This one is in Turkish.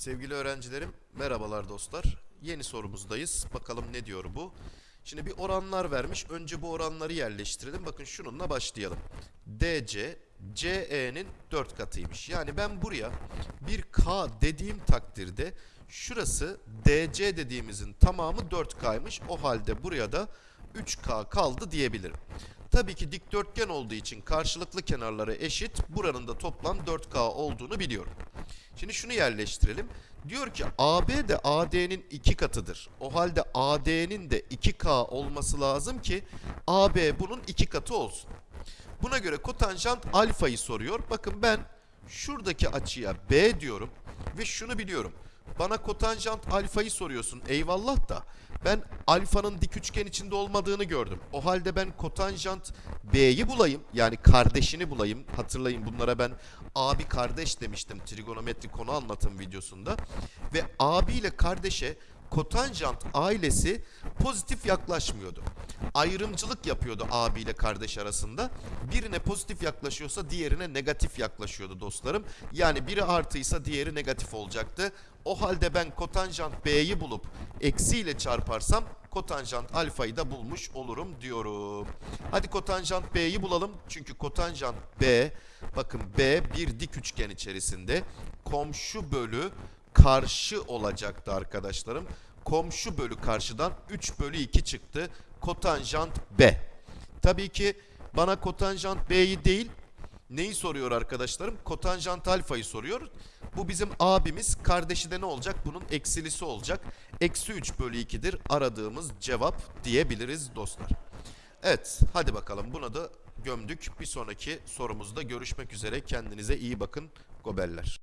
Sevgili öğrencilerim, merhabalar dostlar. Yeni sorumuzdayız. Bakalım ne diyor bu? Şimdi bir oranlar vermiş. Önce bu oranları yerleştirelim. Bakın şununla başlayalım. DC, CE'nin 4 katıymış. Yani ben buraya bir K dediğim takdirde şurası DC dediğimizin tamamı 4K'ymış. O halde buraya da 3K kaldı diyebilirim. Tabii ki dikdörtgen olduğu için karşılıklı kenarları eşit. Buranın da toplam 4K olduğunu biliyorum. Şimdi şunu yerleştirelim. Diyor ki AB de AD'nin 2 katıdır. O halde AD'nin de 2K olması lazım ki AB bunun 2 katı olsun. Buna göre kotanjant alfayı soruyor. Bakın ben şuradaki açıya B diyorum ve şunu biliyorum. Bana kotanjant alfayı soruyorsun eyvallah da ben alfanın dik üçgen içinde olmadığını gördüm. O halde ben kotanjant B'yi bulayım yani kardeşini bulayım. Hatırlayın bunlara ben abi kardeş demiştim trigonometri konu anlatım videosunda. Ve abi ile kardeşe kotanjant ailesi pozitif yaklaşmıyordu. Ayrımcılık yapıyordu abi ile kardeş arasında. Birine pozitif yaklaşıyorsa diğerine negatif yaklaşıyordu dostlarım. Yani biri artıysa diğeri negatif olacaktı. O halde ben kotanjant B'yi bulup eksiyle çarparsam kotanjant alfayı da bulmuş olurum diyorum. Hadi kotanjant B'yi bulalım. Çünkü kotanjant B bakın B bir dik üçgen içerisinde komşu bölü karşı olacaktı arkadaşlarım. Komşu bölü karşıdan 3 bölü 2 çıktı. Kotanjant B. Tabii ki bana kotanjant B'yi değil neyi soruyor arkadaşlarım? Kotanjant alfayı soruyor. Bu bizim abimiz. Kardeşi de ne olacak? Bunun eksilisi olacak. Eksi 3 bölü 2'dir aradığımız cevap diyebiliriz dostlar. Evet hadi bakalım buna da gömdük. Bir sonraki sorumuzda görüşmek üzere. Kendinize iyi bakın. Gobeller.